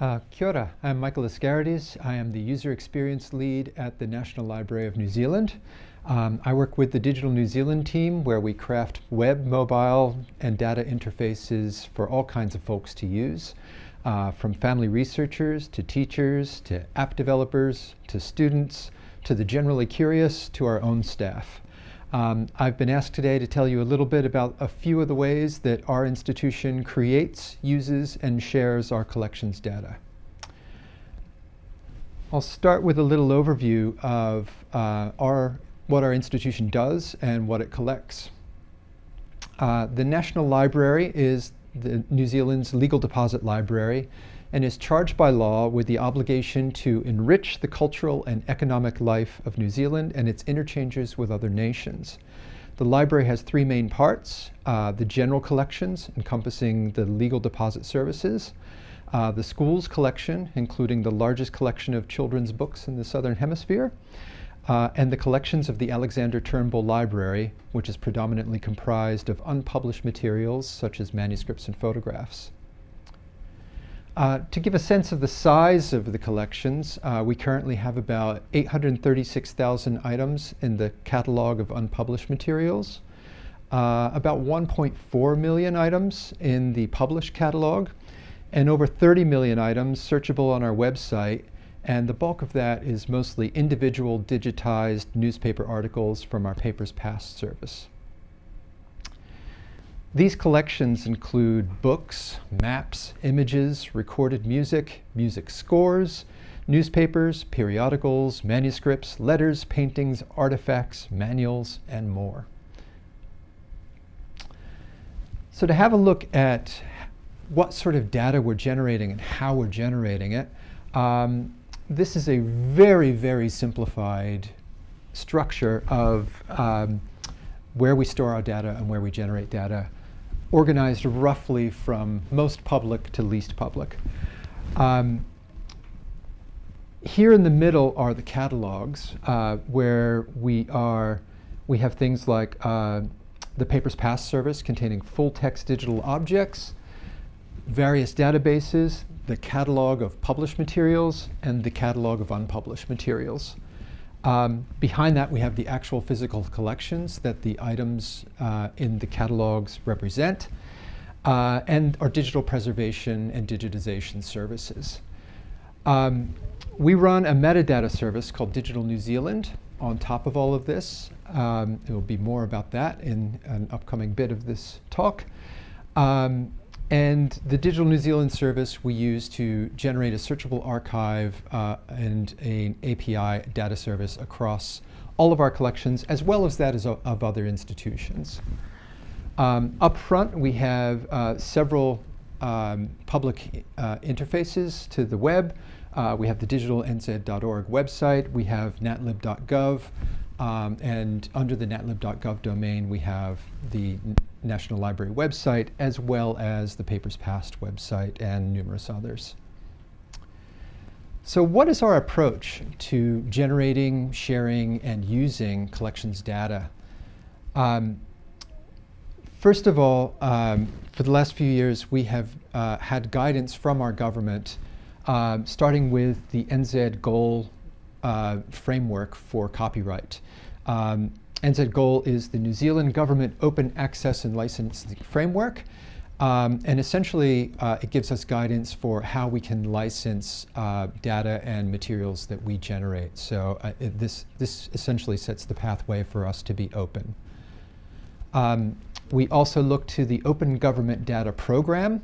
Uh, kia ora, I'm Michael Ascarides. I am the User Experience Lead at the National Library of New Zealand. Um, I work with the Digital New Zealand team where we craft web, mobile, and data interfaces for all kinds of folks to use, uh, from family researchers to teachers to app developers to students to the generally curious to our own staff. Um, I've been asked today to tell you a little bit about a few of the ways that our institution creates, uses, and shares our collections data. I'll start with a little overview of uh, our, what our institution does and what it collects. Uh, the National Library is the New Zealand's legal deposit library and is charged by law with the obligation to enrich the cultural and economic life of New Zealand and its interchanges with other nations. The library has three main parts, uh, the general collections encompassing the legal deposit services, uh, the schools collection, including the largest collection of children's books in the Southern Hemisphere, uh, and the collections of the Alexander Turnbull Library, which is predominantly comprised of unpublished materials such as manuscripts and photographs. Uh, to give a sense of the size of the collections, uh, we currently have about 836,000 items in the catalog of unpublished materials, uh, about 1.4 million items in the published catalog, and over 30 million items searchable on our website, and the bulk of that is mostly individual digitized newspaper articles from our Papers Past service. These collections include books, maps, images, recorded music, music scores, newspapers, periodicals, manuscripts, letters, paintings, artifacts, manuals, and more. So to have a look at what sort of data we're generating and how we're generating it, um, this is a very, very simplified structure of um, where we store our data and where we generate data organized roughly from most public to least public. Um, here in the middle are the catalogs uh, where we are, we have things like uh, the Papers Past service containing full text digital objects, various databases, the catalog of published materials, and the catalog of unpublished materials. Um, behind that, we have the actual physical collections that the items uh, in the catalogs represent, uh, and our digital preservation and digitization services. Um, we run a metadata service called Digital New Zealand on top of all of this. Um, there will be more about that in an upcoming bit of this talk. Um, and the Digital New Zealand service we use to generate a searchable archive uh, and an API data service across all of our collections, as well as that of, of other institutions. Um, up front, we have uh, several um, public uh, interfaces to the web. Uh, we have the digitalnz.org website. We have natlib.gov. Um, and under the natlib.gov domain, we have the National Library website, as well as the Papers Past website and numerous others. So what is our approach to generating, sharing, and using collections data? Um, first of all, um, for the last few years, we have uh, had guidance from our government, uh, starting with the NZ goal uh, framework for copyright. Um, NZ Goal is the New Zealand Government Open Access and Licensing Framework. Um, and essentially, uh, it gives us guidance for how we can license uh, data and materials that we generate. So uh, it, this, this essentially sets the pathway for us to be open. Um, we also look to the Open Government Data Program.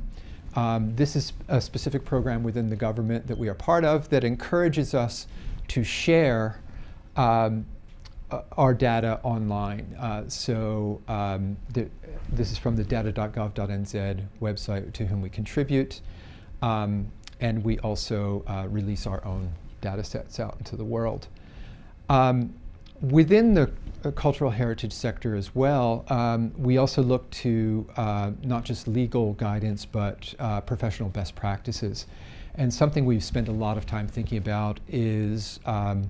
Um, this is a specific program within the government that we are part of that encourages us to share um, uh, our data online. Uh, so um, this is from the data.gov.nz website to whom we contribute. Um, and we also uh, release our own data sets out into the world. Um, within the uh, cultural heritage sector as well, um, we also look to uh, not just legal guidance, but uh, professional best practices. And something we've spent a lot of time thinking about is um,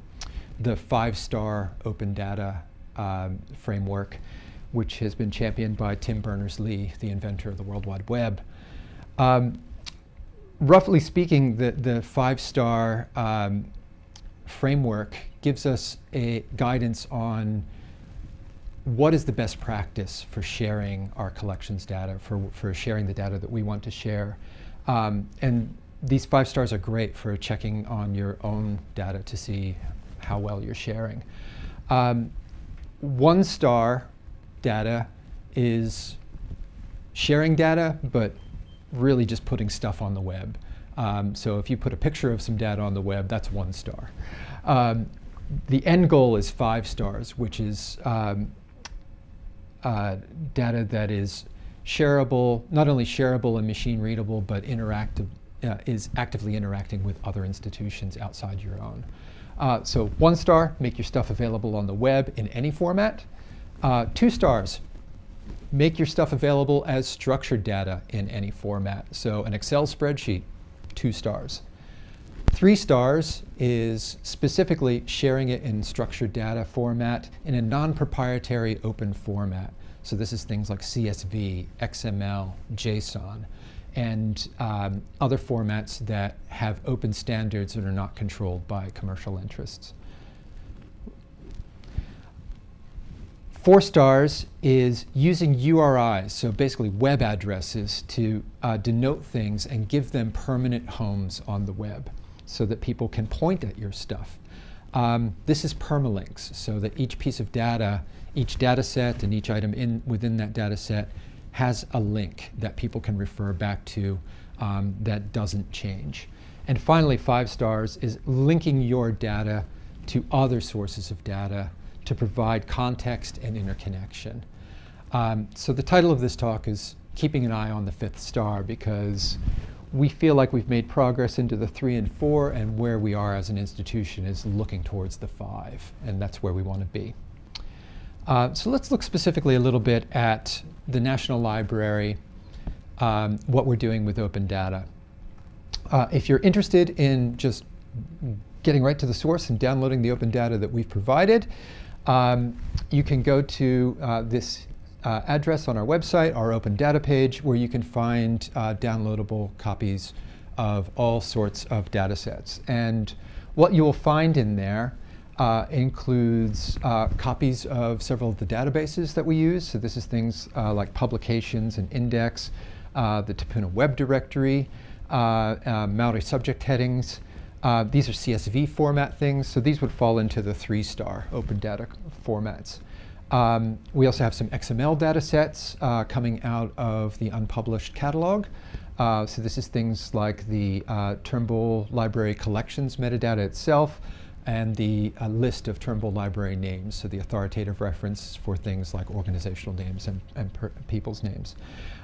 the five-star open data um, framework, which has been championed by Tim Berners-Lee, the inventor of the World Wide Web. Um, roughly speaking, the, the five-star um, framework gives us a guidance on what is the best practice for sharing our collections data, for, for sharing the data that we want to share. Um, and these five stars are great for checking on your own data to see how well you're sharing. Um, one star data is sharing data, but really just putting stuff on the web. Um, so if you put a picture of some data on the web, that's one star. Um, the end goal is five stars, which is um, uh, data that is shareable, not only shareable and machine readable, but interactive, uh, is actively interacting with other institutions outside your own. Uh, so one star, make your stuff available on the web in any format. Uh, two stars, make your stuff available as structured data in any format. So an Excel spreadsheet, two stars. Three stars is specifically sharing it in structured data format in a non-proprietary open format. So this is things like CSV, XML, JSON, and um, other formats that have open standards that are not controlled by commercial interests. Four stars is using URIs, so basically web addresses, to uh, denote things and give them permanent homes on the web so that people can point at your stuff. Um, this is permalinks, so that each piece of data, each data set and each item in, within that data set has a link that people can refer back to um, that doesn't change. And finally, five stars is linking your data to other sources of data to provide context and interconnection. Um, so the title of this talk is Keeping an Eye on the Fifth Star because we feel like we've made progress into the three and four and where we are as an institution is looking towards the five and that's where we want to be. Uh, so let's look specifically a little bit at the National Library, um, what we're doing with open data. Uh, if you're interested in just getting right to the source and downloading the open data that we've provided, um, you can go to uh, this uh, address on our website, our open data page, where you can find uh, downloadable copies of all sorts of data sets. And what you will find in there uh, includes uh, copies of several of the databases that we use. So this is things uh, like publications and index, uh, the Te Puna web directory, Maori subject headings, uh, these are CSV format things, so these would fall into the three-star open data formats. Um, we also have some XML data sets uh, coming out of the unpublished catalog. Uh, so this is things like the uh, Turnbull Library collections metadata itself and the uh, list of Turnbull Library names, so the authoritative reference for things like organizational names and, and people's names.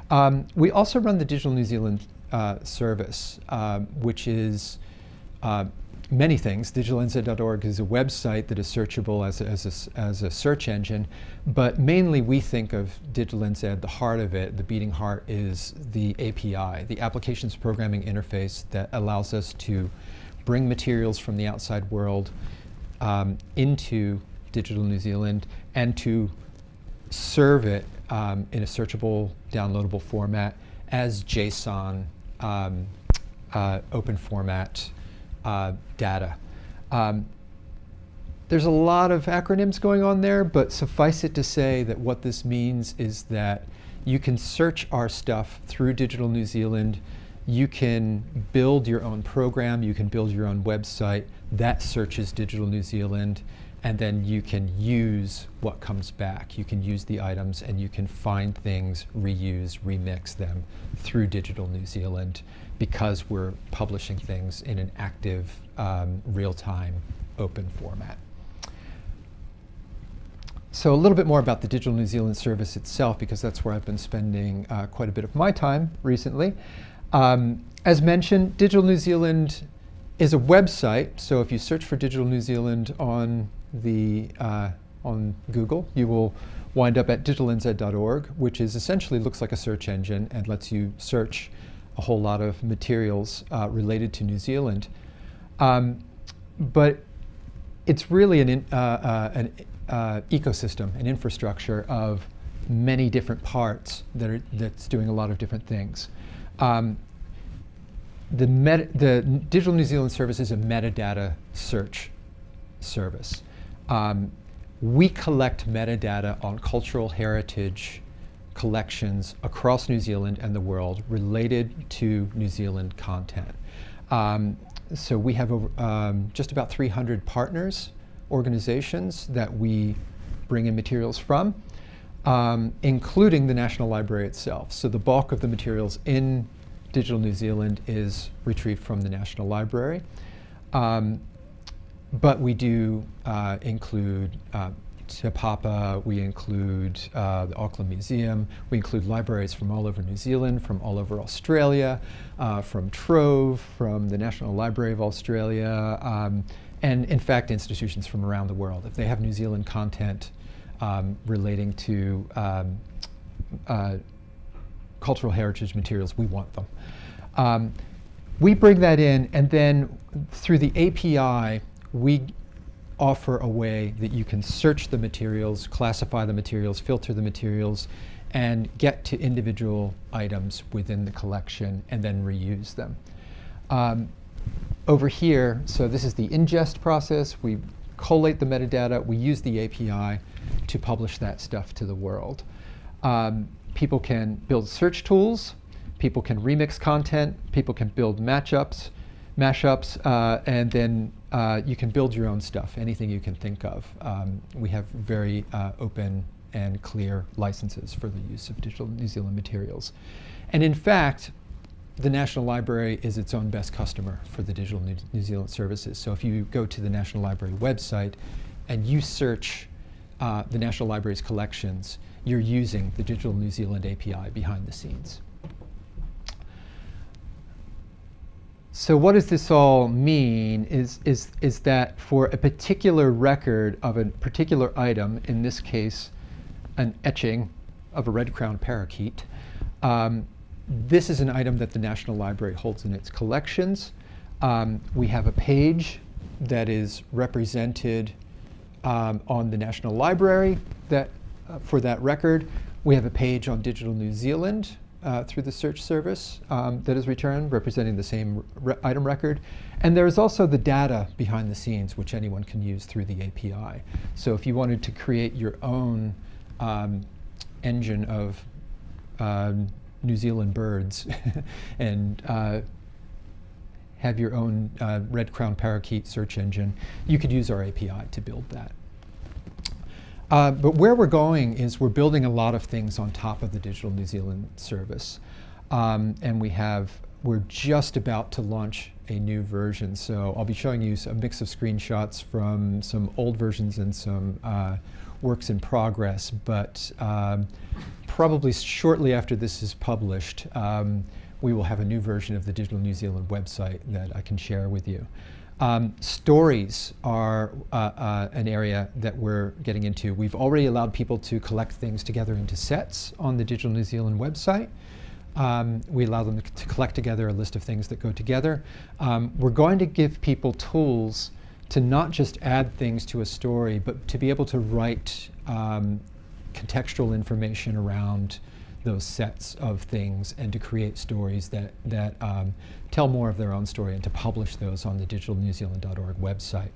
Um, we also run the Digital New Zealand uh, service, um, which is uh, many things. DigitalNZ.org is a website that is searchable as a, as, a, as a search engine, but mainly we think of DigitalNZ, the heart of it, the beating heart is the API, the Applications Programming Interface that allows us to bring materials from the outside world um, into Digital New Zealand and to serve it um, in a searchable, downloadable format as JSON um, uh, open format uh, data. Um, there's a lot of acronyms going on there, but suffice it to say that what this means is that you can search our stuff through Digital New Zealand. You can build your own program. You can build your own website that searches Digital New Zealand. And then you can use what comes back. You can use the items and you can find things, reuse, remix them through Digital New Zealand because we're publishing things in an active, um, real-time, open format. So a little bit more about the Digital New Zealand service itself, because that's where I've been spending uh, quite a bit of my time recently. Um, as mentioned, Digital New Zealand is a website, so if you search for Digital New Zealand on the uh, on Google, you will wind up at digitalnz.org, which is essentially looks like a search engine and lets you search a whole lot of materials uh, related to New Zealand. Um, but it's really an, in, uh, uh, an uh, ecosystem, an infrastructure of many different parts that are, that's doing a lot of different things. Um, the, the Digital New Zealand service is a metadata search service. Um, we collect metadata on cultural heritage collections across New Zealand and the world related to New Zealand content. Um, so we have over, um, just about 300 partners, organizations that we bring in materials from, um, including the National Library itself. So the bulk of the materials in Digital New Zealand is retrieved from the National Library. Um, but we do uh, include uh, Te Papa, we include uh, the Auckland Museum, we include libraries from all over New Zealand, from all over Australia, uh, from Trove, from the National Library of Australia, um, and in fact institutions from around the world. If they have New Zealand content um, relating to um, uh, cultural heritage materials, we want them. Um, we bring that in, and then through the API, we offer a way that you can search the materials, classify the materials, filter the materials, and get to individual items within the collection and then reuse them. Um, over here, so this is the ingest process. We collate the metadata. We use the API to publish that stuff to the world. Um, people can build search tools. People can remix content. People can build matchups, mashups, uh, and then uh, you can build your own stuff, anything you can think of. Um, we have very uh, open and clear licenses for the use of digital New Zealand materials. And in fact, the National Library is its own best customer for the digital New, New Zealand services. So if you go to the National Library website and you search uh, the National Library's collections, you're using the Digital New Zealand API behind the scenes. So what does this all mean is, is, is that for a particular record of a particular item, in this case, an etching of a red-crowned parakeet, um, this is an item that the National Library holds in its collections. Um, we have a page that is represented um, on the National Library that, uh, for that record. We have a page on Digital New Zealand uh, through the search service um, that is returned, representing the same re item record. And there is also the data behind the scenes, which anyone can use through the API. So if you wanted to create your own um, engine of um, New Zealand birds and uh, have your own uh, red crown parakeet search engine, you could use our API to build that. Uh, but where we're going is we're building a lot of things on top of the Digital New Zealand service. Um, and we have, we're just about to launch a new version. So I'll be showing you a mix of screenshots from some old versions and some uh, works in progress. But um, probably shortly after this is published, um, we will have a new version of the Digital New Zealand website that I can share with you. Um, stories are uh, uh, an area that we're getting into. We've already allowed people to collect things together into sets on the Digital New Zealand website. Um, we allow them to collect together a list of things that go together. Um, we're going to give people tools to not just add things to a story, but to be able to write um, contextual information around those sets of things and to create stories that, that um, tell more of their own story and to publish those on the digitalnewzealand.org website.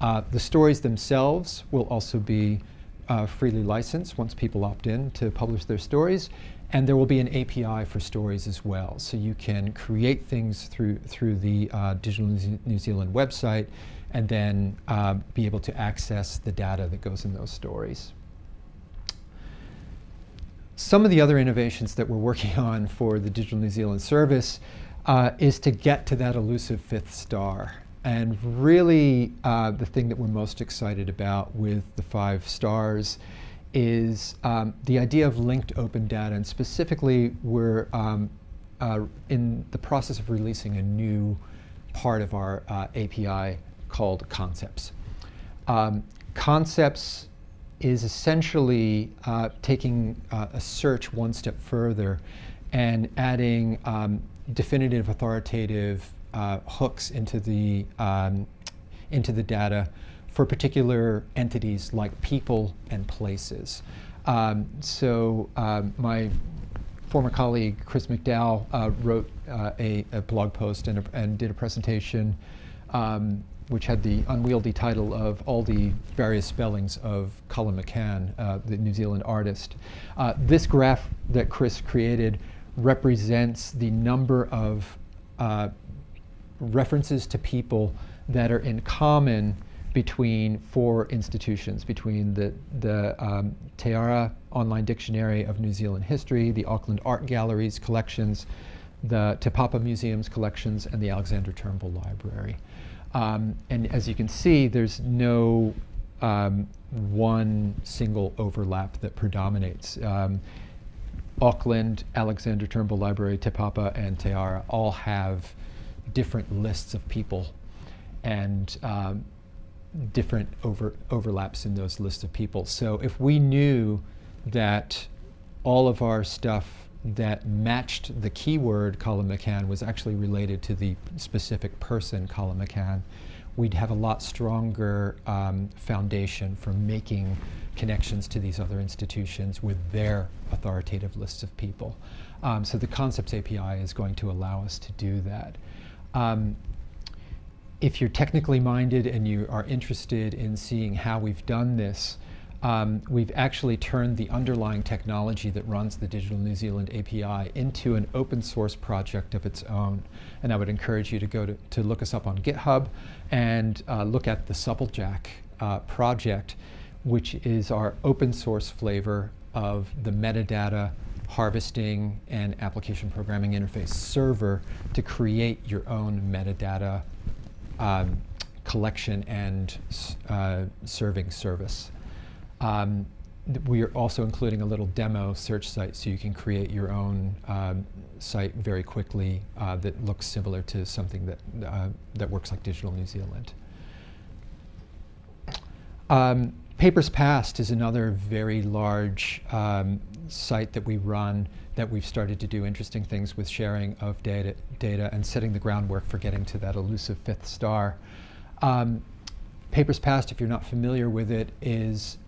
Uh, the stories themselves will also be uh, freely licensed once people opt in to publish their stories. And there will be an API for stories as well. So you can create things through, through the uh, Digital New Zealand website and then uh, be able to access the data that goes in those stories. Some of the other innovations that we're working on for the Digital New Zealand service uh, is to get to that elusive fifth star. And really, uh, the thing that we're most excited about with the five stars is um, the idea of linked open data. And specifically, we're um, uh, in the process of releasing a new part of our uh, API called Concepts. Um, concepts is essentially uh, taking uh, a search one step further and adding um, definitive authoritative uh, hooks into the, um, into the data for particular entities like people and places. Um, so um, my former colleague Chris McDowall uh, wrote uh, a, a, blog post and, a, and, did a presentation um, which had the unwieldy title of all the various spellings of Colin McCahon, uh, the New Zealand artist. Uh, this graph that Chris created represents the number of uh, references to people that are in common between four institutions, between the, the um, Te Ara Online Dictionary of New Zealand History, the Auckland Art Galleries collections, the Te Papa Museum's collections, and the Alexander Turnbull Library. Um, and as you can see, there's no um, one single overlap that predominates. Um, Auckland, Alexander Turnbull Library, Te Papa, and Te Ara all have different lists of people and um, different over, overlaps in those lists of people. So if we knew that all of our stuff that matched the keyword Colin McCahon was actually related to the specific person Colin McCahon, we'd have a lot stronger um, foundation for making connections to these other institutions with their authoritative lists of people. Um, so the Concepts API is going to allow us to do that. Um, if you're technically minded and you are interested in seeing how we've done this, um, we've actually turned the underlying technology that runs the Digital New Zealand API into an open source project of its own. And I would encourage you to go to, to look us up on GitHub and uh, look at the Supplejack uh, project, which is our open source flavor of the metadata harvesting and application programming interface server to create your own metadata um, collection and uh, serving service. Um, we are also including a little demo search site so you can create your own um, site very quickly uh, that looks similar to something that, uh, that works like Digital New Zealand. Um, Papers Past is another very large um, site that we run that we've started to do interesting things with sharing of data, data and setting the groundwork for getting to that elusive fifth star. Um, Papers Past, if you're not familiar with it, is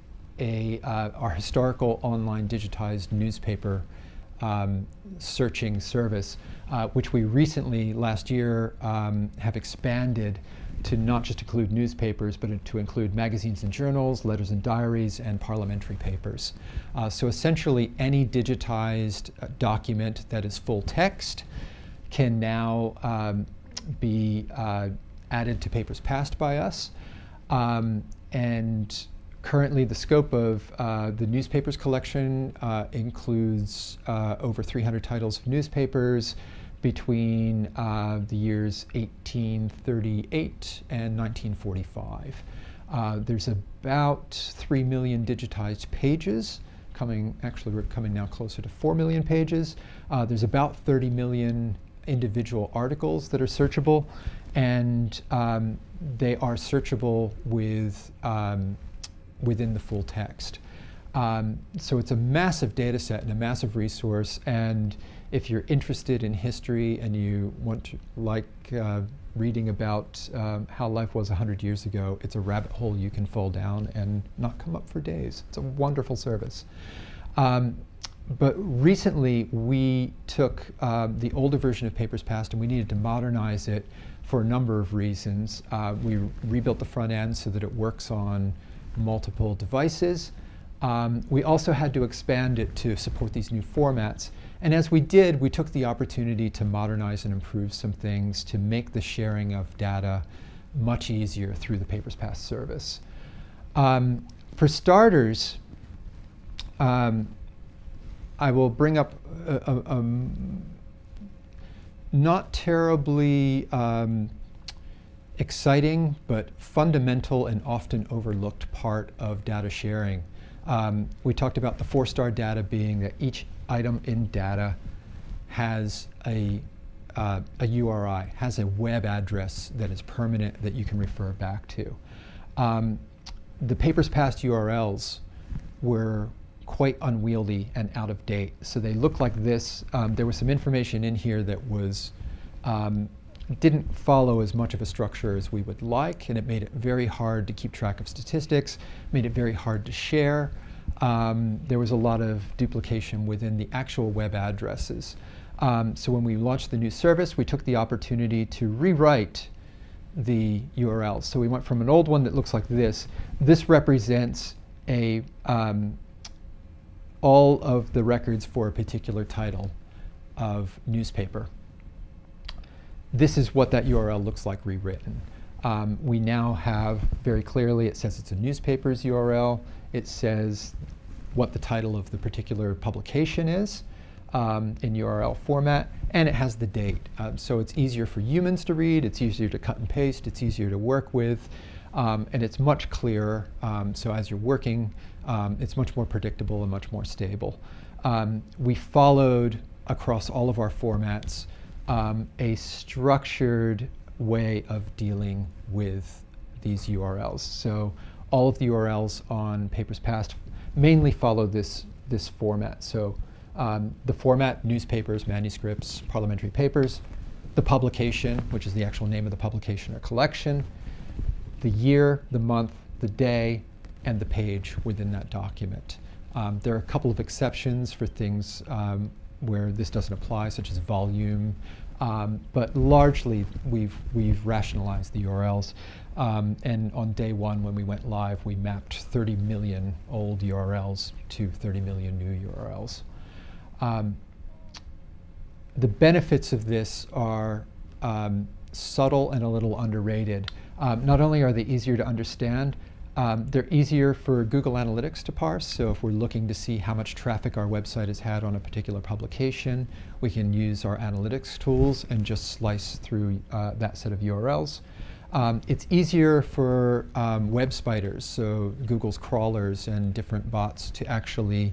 a, uh, our historical online digitized newspaper um, searching service, uh, which we recently, last year, um, have expanded to not just include newspapers, but to include magazines and journals, letters and diaries, and parliamentary papers. Uh, so essentially, any digitized uh, document that is full text can now um, be uh, added to Papers Past by us. Um, and Currently, the scope of uh, the newspapers collection uh, includes uh, over 300 titles of newspapers between uh, the years 1838 and 1945. Uh, there's about 3 million digitized pages, coming, actually we're coming now closer to 4 million pages. Uh, there's about 30 million individual articles that are searchable, and um, they are searchable with um, within the full text. Um, so it's a massive data set and a massive resource. And if you're interested in history and you want to like uh, reading about um, how life was 100 years ago, it's a rabbit hole you can fall down and not come up for days. It's a wonderful service. Um, but recently we took uh, the older version of Papers Past and we needed to modernize it for a number of reasons. Uh, we rebuilt the front end so that it works on multiple devices. Um, we also had to expand it to support these new formats. And as we did, we took the opportunity to modernize and improve some things to make the sharing of data much easier through the Papers Past service. Um, for starters, um, I will bring up a, a, a not terribly um, exciting but fundamental and often overlooked part of data sharing. Um, we talked about the four-star data being that each item in data has a, uh, a URI, has a web address that is permanent that you can refer back to. Um, the papers past URLs were quite unwieldy and out of date. So they look like this. Um, there was some information in here that was um, didn't follow as much of a structure as we would like, and it made it very hard to keep track of statistics, made it very hard to share. um, there was a lot of duplication within the actual web addresses. Um, so when we launched the new service, we took the opportunity to rewrite the URLs. So we went from an old one that looks like this. This represents a um, all of the records for a particular title of newspaper. This is what that URL looks like rewritten. Um, we now have very clearly, it says it's a newspaper's URL. It says what the title of the particular publication is um, in URL format, and it has the date. Um, so it's easier for humans to read, it's easier to cut and paste, it's easier to work with, um, and it's much clearer. Um, so as you're working, um, it's much more predictable and much more stable. We followed across all of our formats a structured way of dealing with these URLs. So all of the URLs on Papers Past mainly follow this, this format. So um, the format, newspapers, manuscripts, parliamentary papers, the publication, which is the actual name of the publication or collection, the year, the month, the day, and the page within that document. Um, there are a couple of exceptions for things um, where this doesn't apply, such as volume, um, but largely we've, we've rationalized the URLs. Um, and on day one, when we went live, we mapped 30 million old URLs to 30 million new URLs. Um, the benefits of this are um, subtle and a little underrated. Um, not only are they easier to understand, um, they're easier for Google Analytics to parse. So if we're looking to see how much traffic our website has had on a particular publication, we can use our analytics tools and just slice through uh, that set of URLs. Um, it's easier for um, web spiders, so Google's crawlers and different bots to actually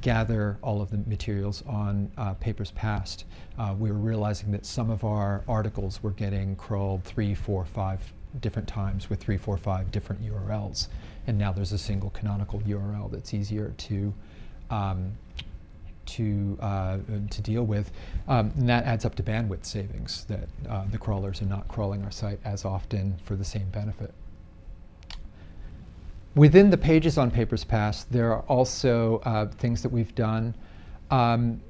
gather all of the materials on uh, Papers Past. Uh, we were realizing that some of our articles were getting crawled three, four, five different times with three, four, five different URLs. And now there's a single canonical URL that's easier to um, to uh, to deal with, um, and that adds up to bandwidth savings. That uh, the crawlers are not crawling our site as often for the same benefit. Within the pages on Papers Past, there are also uh, things that we've done. Um,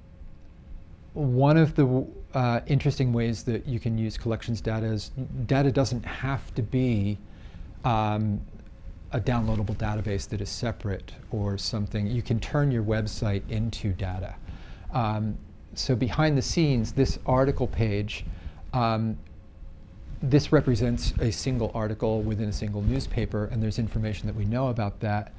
one of the uh, interesting ways that you can use collections data is data doesn't have to be um, a downloadable database that is separate or something. You can turn your website into data. Um, so behind the scenes, this article page um, this represents a single article within a single newspaper, and there's information that we know about that.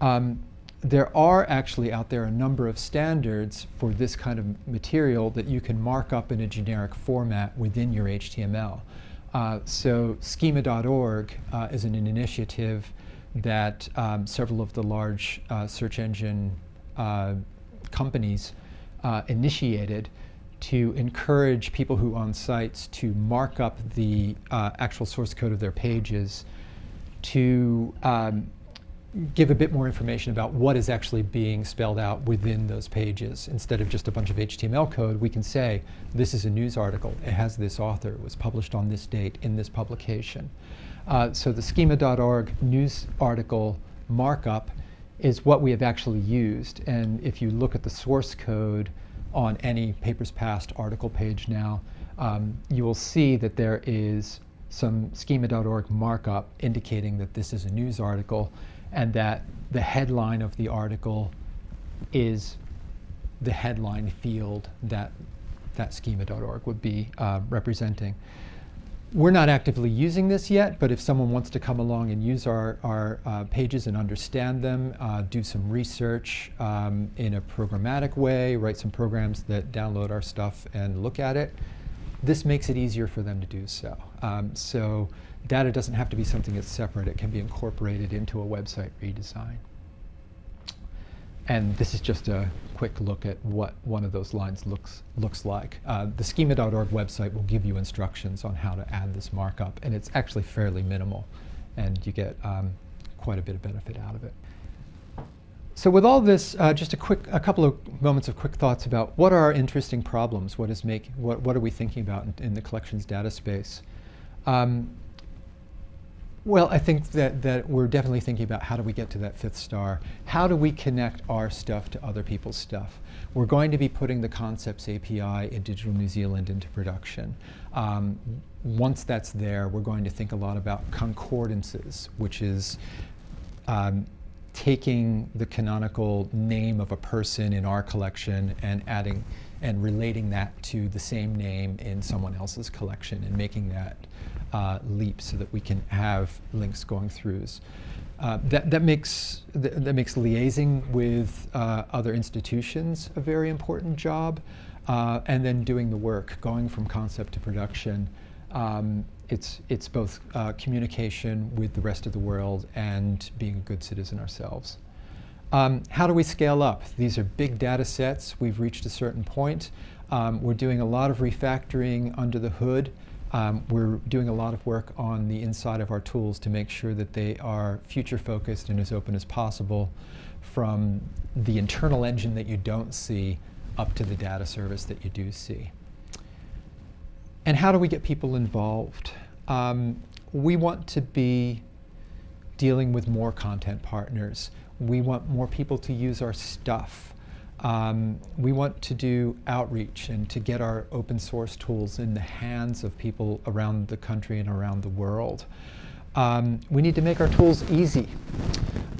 Um, there are actually out there a number of standards for this kind of material that you can mark up in a generic format within your HTML. Uh, so schema.org uh, is an, an, initiative that um, several of the large uh, search engine uh, companies uh, initiated to encourage people who own sites to mark up the uh, actual source code of their pages to um, give a bit more information about what is actually being spelled out within those pages. Instead of just a bunch of HTML code, we can say, this is a news article. It has this author. It was published on this date in this publication. Uh, so the schema.org news article markup is what we have actually used. And if you look at the source code, on any Papers Past article page now, um, you will see that there is some schema.org markup indicating that this is a news article and that the headline of the article is the headline field that that schema.org would be uh, representing. We're not actively using this yet, but if someone wants to come along and use our, our uh, pages and understand them, uh, do some research um, in a programmatic way, write some programs that download our stuff and look at it, this makes it easier for them to do so. Um, so data doesn't have to be something that's separate. It can be incorporated into a website redesign. And this is just a quick look at what one of those lines looks, looks like. Uh, the schema.org website will give you instructions on how to add this markup, and it's actually fairly minimal, and you get um, quite a bit of benefit out of it. So with all this, uh, just a quick, a couple of moments of quick thoughts about what are our interesting problems? What is make, what, what are we thinking about in, in the collections data space? Um, Well, I think that, that we're definitely thinking about how do we get to that fifth star? How do we connect our stuff to other people's stuff? We're going to be putting the Concepts API in Digital New Zealand into production. Um, once that's there, we're going to think a lot about concordances, which is um, taking the canonical name of a person in our collection and adding and relating that to the same name in someone else's collection and making that uh, leap so that we can have links going throughs. Uh, that, that, makes, th that makes liaising with uh, other institutions a very important job, uh, and then doing the work, going from concept to production. Um, it's, it's both uh, communication with the rest of the world and being a good citizen ourselves. Um, how do we scale up? These are big data sets. We've reached a certain point. Um, we're doing a lot of refactoring under the hood. Um, we're doing a lot of work on the inside of our tools to make sure that they are future focused and as open as possible from the internal engine that you don't see up to the data service that you do see. And how do we get people involved? Um, we want to be dealing with more content partners. We want more people to use our stuff. Um, we want to do outreach and to get our open source tools in the hands of people around the country and around the world. Um, we need to make our tools easy,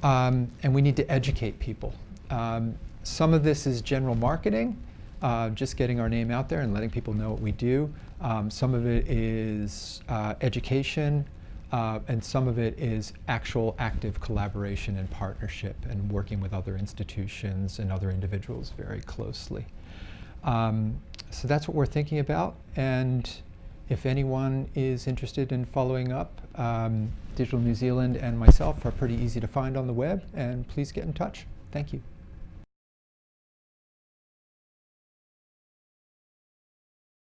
um, and we need to educate people. Um, some of this is general marketing, uh, just getting our name out there and letting people know what we do. Um, some of it is uh, education, uh, and some of it is actual active collaboration and partnership and working with other institutions and other individuals very closely. Um, so that's what we're thinking about. And if anyone is interested in following up, um, Digital New Zealand and myself are pretty easy to find on the web. And please get in touch. Thank you.